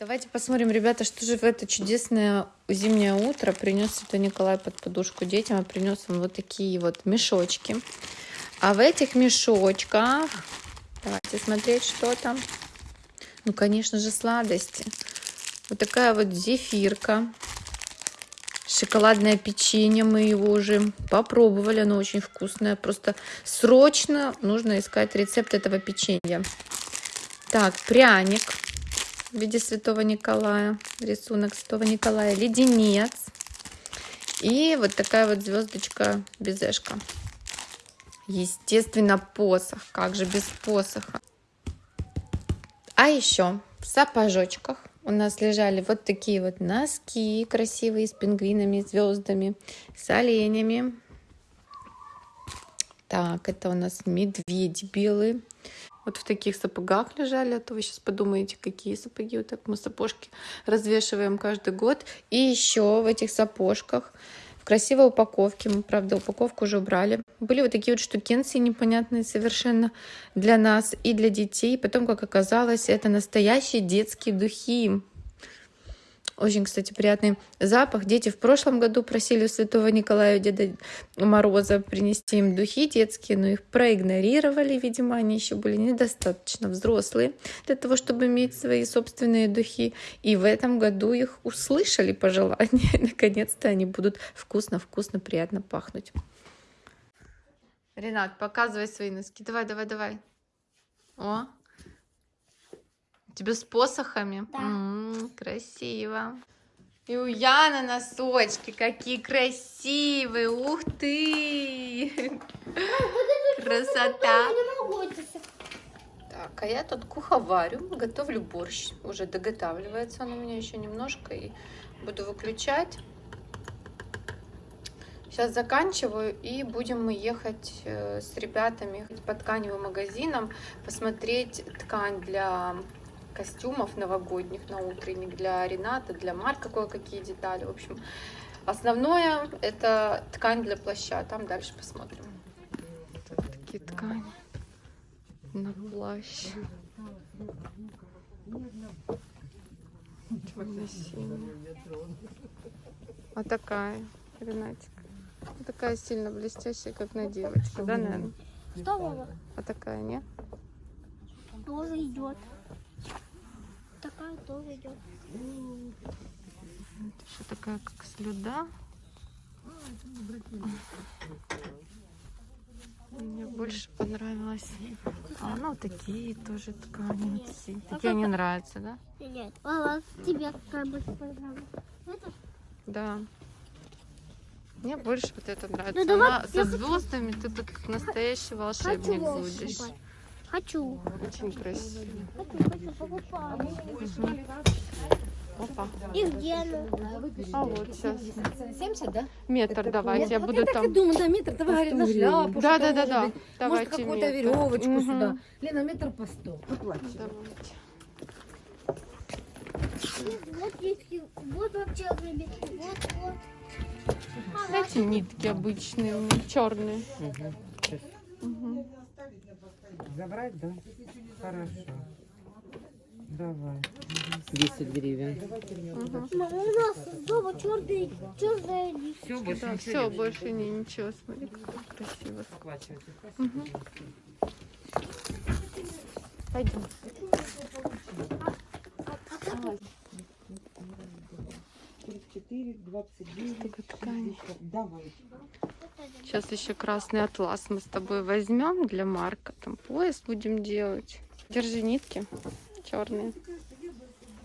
Давайте посмотрим, ребята, что же в это чудесное зимнее утро принес Святой Николай под подушку детям. А принес им вот такие вот мешочки. А в этих мешочках, давайте смотреть, что там. Ну, конечно же, сладости. Вот такая вот зефирка. Шоколадное печенье, мы его уже попробовали, оно очень вкусное. Просто срочно нужно искать рецепт этого печенья. Так, пряник в виде Святого Николая, рисунок Святого Николая, леденец и вот такая вот звездочка безешка. Естественно, посох, как же без посоха. А еще в сапожочках у нас лежали вот такие вот носки красивые с пингвинами, звездами, с оленями. Так, это у нас медведи белые вот в таких сапогах лежали, а то вы сейчас подумаете, какие сапоги. Вот так мы сапожки развешиваем каждый год. И еще в этих сапожках в красивой упаковке, мы, правда, упаковку уже убрали. Были вот такие вот штукенции непонятные совершенно для нас и для детей. Потом, как оказалось, это настоящие детские духи. Очень, кстати, приятный запах. Дети в прошлом году просили у Святого Николая Деда Мороза принести им духи детские, но их проигнорировали. Видимо, они еще были недостаточно взрослые для того, чтобы иметь свои собственные духи. И в этом году их услышали по желанию. Наконец-то они будут вкусно-вкусно, приятно пахнуть. Ренат, показывай свои носки. Давай, давай, давай. О, Тебе с посохами? Да. М -м, красиво. И у Яны носочки какие красивые. Ух ты! Красота! Так, а я тут куховарю, готовлю борщ. Уже доготавливается он у меня еще немножко. И буду выключать. Сейчас заканчиваю и будем мы ехать э, с ребятами по тканевым магазинам посмотреть ткань для костюмов новогодних на утренник для Рената, для Марка кое-какие детали. В общем, основное это ткань для плаща. Там дальше посмотрим. Вот такие ткани на плащ. А такая, Ренатик. Вот такая сильно блестящая, как на девочку, да, наверное? Что, мама? А такая, нет? Тоже идет такая тоже идет. Это еще такая, как слюда. Мне больше понравилось. А, ну, такие тоже ткани. Такие, такие мне нравятся, да? Нет. А тебе какая больше понравилась? Да. Мне больше вот это нравится. Ну, давай, Она со звездами ты тут настоящий волшебник будешь. Хочу. Очень красиво. Хочу, хочу, покупаю. Опа. И где она? А вот сейчас. 70, да? Метр давайте, я буду я так и там. думаю, да, метр, давай, говорит, на шляпу. Да, да, да, да. Давайте Может, какую-то веревочку Мгм. сюда. Лена, метр по сто. Давайте. Вот нитки, вот вообще вот, вот. Эти нитки обычные, у меня черные. Забрать, да? Хорошо. Давай. 10 гривен. Мама, у нас дома черные, черные Все, больше Да, ничего все, больше не ничего. Смотри, как красиво. Мгм. Пойдем. 34, 29, Такая ткань. 60. Давай. Сейчас еще красный атлас мы с тобой возьмем для Марка. Там пояс будем делать. Держи нитки черные.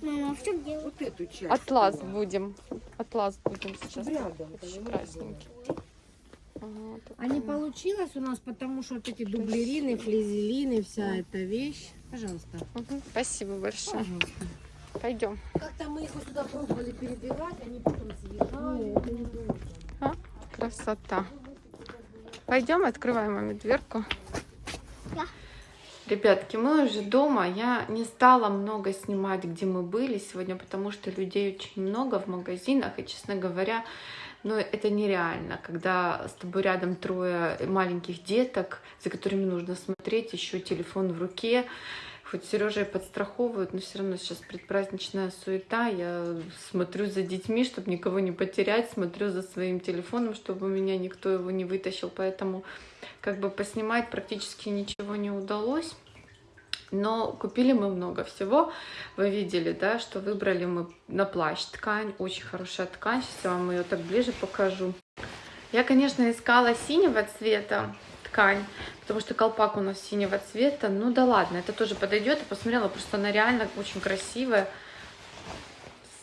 Мама, а в чем дело? Вот эту часть. Атлас будем. Атлас будем сейчас. Рядом, красненький. Ага, А не получилось у нас, потому что вот эти дублерины, флизелины, вся эта вещь. Пожалуйста. Мгм, Спасибо большое. Пожалуйста. Пойдем. Как-то мы их сюда пробовали перебирать, они потом съезжали. А, красота. Пойдем, открываем маме дверку. Да. Ребятки, мы уже дома. Я не стала много снимать, где мы были сегодня, потому что людей очень много в магазинах. И, честно говоря, но это нереально, когда с тобой рядом трое маленьких деток, за которыми нужно смотреть, еще телефон в руке. Хоть Сережа и подстраховывают, но все равно сейчас предпраздничная суета. Я смотрю за детьми, чтобы никого не потерять, смотрю за своим телефоном, чтобы у меня никто его не вытащил. Поэтому как бы поснимать практически ничего не удалось. Но купили мы много всего. Вы видели, да, что выбрали мы на плащ ткань. Очень хорошая ткань. Сейчас я вам ее так ближе покажу. Я, конечно, искала синего цвета ткань, потому что колпак у нас синего цвета. Ну да ладно, это тоже подойдет. Я посмотрела, просто она реально очень красивая.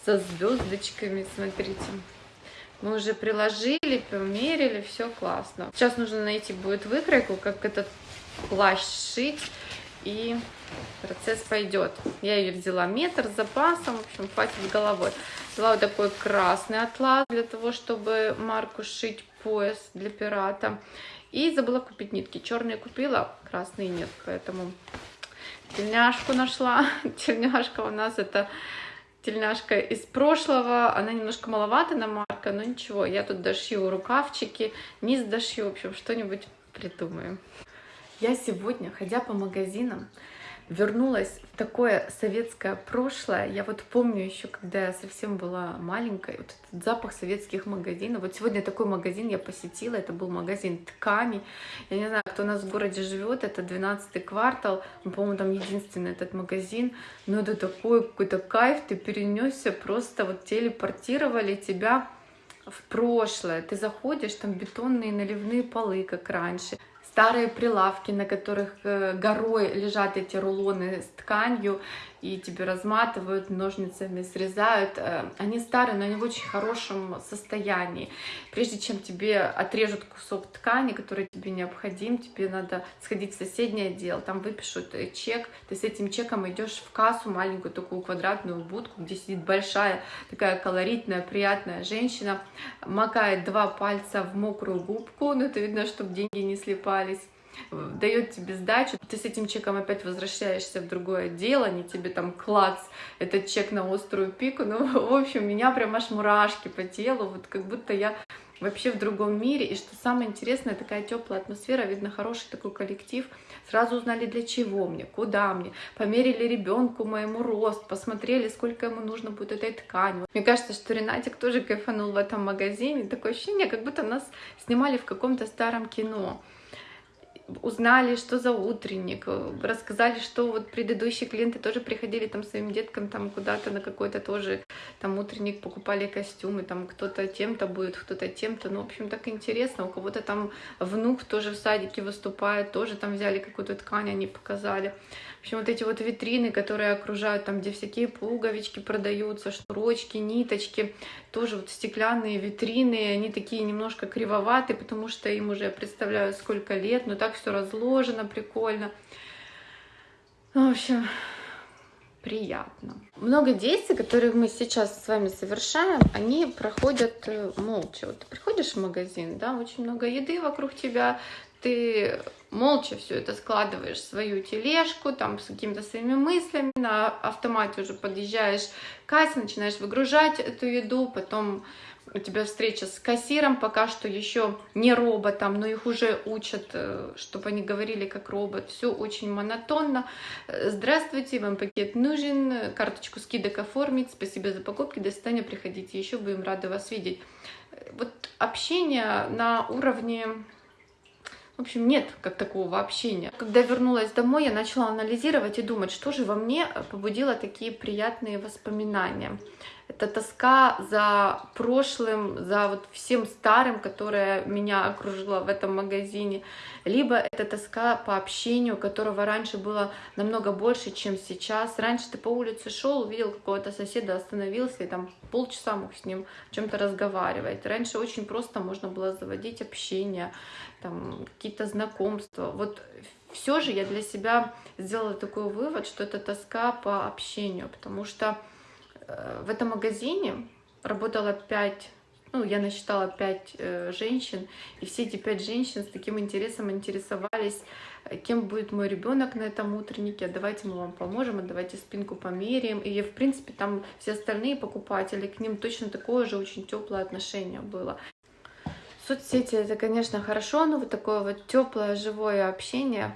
Со звездочками, смотрите. Мы уже приложили, померили, все классно. Сейчас нужно найти будет выкройку, как этот плащ шить и процесс пойдет. Я ее взяла метр с запасом, в общем, хватит головой. Взяла вот такой красный атлас для того, чтобы марку шить пояс для пирата. И забыла купить нитки. Черные купила, красные нет, поэтому тельняшку нашла. Тельняшка у нас это тельняшка из прошлого. Она немножко маловато на марка, но ничего. Я тут дошью рукавчики, низ дошью, в общем, что-нибудь придумаем. Я сегодня, ходя по магазинам, вернулась в такое советское прошлое. Я вот помню еще, когда я совсем была маленькой, вот этот запах советских магазинов. Вот сегодня такой магазин я посетила, это был магазин тканей. Я не знаю, кто у нас в городе живет, это 12 квартал, по-моему, там единственный этот магазин. Но это такой какой-то кайф, ты перенесся, просто вот телепортировали тебя в прошлое. Ты заходишь, там бетонные наливные полы, как раньше старые прилавки, на которых э, горой лежат эти рулоны с тканью, и тебе разматывают, ножницами срезают. Э, они старые, но они в очень хорошем состоянии. Прежде чем тебе отрежут кусок ткани, который тебе необходим, тебе надо сходить в соседний отдел, там выпишут э, чек, ты с этим чеком идешь в кассу, маленькую такую квадратную будку, где сидит большая такая колоритная, приятная женщина, макает два пальца в мокрую губку, ну это видно, чтобы деньги не слипались, дает тебе сдачу, ты с этим чеком опять возвращаешься в другое дело, они тебе там клац, этот чек на острую пику, ну, в общем, меня прям аж мурашки по телу, вот как будто я вообще в другом мире, и что самое интересное, такая теплая атмосфера, видно хороший такой коллектив, сразу узнали для чего мне, куда мне, померили ребенку моему рост, посмотрели, сколько ему нужно будет этой ткани. Мне кажется, что Ренатик тоже кайфанул в этом магазине, такое ощущение, как будто нас снимали в каком-то старом кино узнали, что за утренник, э, рассказали, что вот предыдущие клиенты тоже приходили там своим деткам там куда-то на какой-то тоже там утренник, покупали костюмы, там кто-то тем-то будет, кто-то тем-то, ну, в общем, так интересно, у кого-то там внук тоже в садике выступает, тоже там взяли какую-то ткань, они показали. В общем, вот эти вот витрины, которые окружают, там, где всякие пуговички продаются, шнурочки, ниточки, тоже вот стеклянные витрины, они такие немножко кривоватые, потому что им уже, представляю, сколько лет, но так все разложено прикольно. В общем, приятно. Много действий, которые мы сейчас с вами совершаем, они проходят э, молча. Вот ты приходишь в магазин, да, очень много еды вокруг тебя, ты молча все это складываешь в свою тележку, там с какими-то своими мыслями, на автомате уже подъезжаешь к кассе, начинаешь выгружать эту еду, потом у тебя встреча с кассиром, пока что еще не роботом, но их уже учат, э, чтобы они говорили как робот. Все очень монотонно. Э, здравствуйте, вам пакет нужен, карточку скидок оформить, спасибо за покупки, до свидания, приходите еще, будем рады вас видеть. Э, вот общение на уровне в общем, нет как такого общения. Когда вернулась домой, я начала анализировать и думать, что же во мне побудило такие приятные воспоминания. Это тоска за прошлым, за вот всем старым, которое меня окружило в этом магазине. Либо это тоска по общению, которого раньше было намного больше, чем сейчас. Раньше ты по улице шел, увидел какого-то соседа, остановился и там полчаса мог с ним чем-то разговаривать. Раньше очень просто можно было заводить общение, там какие-то знакомства. Вот все же я для себя сделала такой вывод, что это тоска по общению, потому что в этом магазине работало пять, ну, я насчитала пять э, женщин, и все эти пять женщин с таким интересом интересовались, э, кем будет мой ребенок на этом утреннике, а давайте мы вам поможем, а давайте спинку померяем. И, в принципе, там все остальные покупатели, к ним точно такое же очень теплое отношение было. Соцсети это, конечно, хорошо, но вот такое вот теплое, живое общение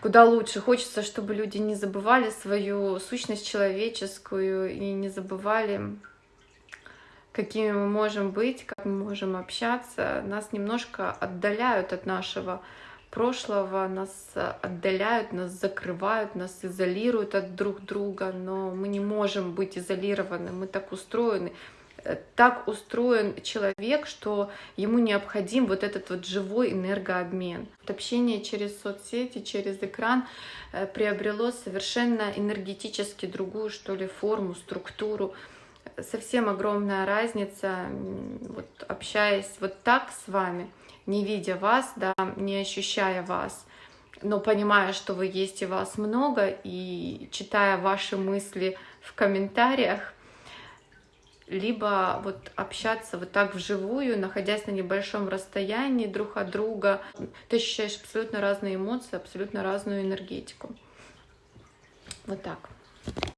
куда лучше. Хочется, чтобы люди не забывали свою сущность человеческую и не забывали, какими мы можем быть, как мы можем общаться. Нас немножко отдаляют от нашего прошлого, нас отдаляют, нас закрывают, нас изолируют от друг друга, но мы не можем быть изолированы, мы так устроены так устроен человек, что ему необходим вот этот вот живой энергообмен. Общение через соцсети, через экран э, приобрело совершенно энергетически другую, что ли, форму, структуру. Совсем огромная разница, вот общаясь вот так с вами, не видя вас, да, не ощущая вас, но понимая, что вы есть и вас много, и читая ваши мысли в комментариях, либо вот общаться вот так вживую, находясь на небольшом расстоянии друг от друга. Ты ощущаешь абсолютно разные эмоции, абсолютно разную энергетику. Вот так.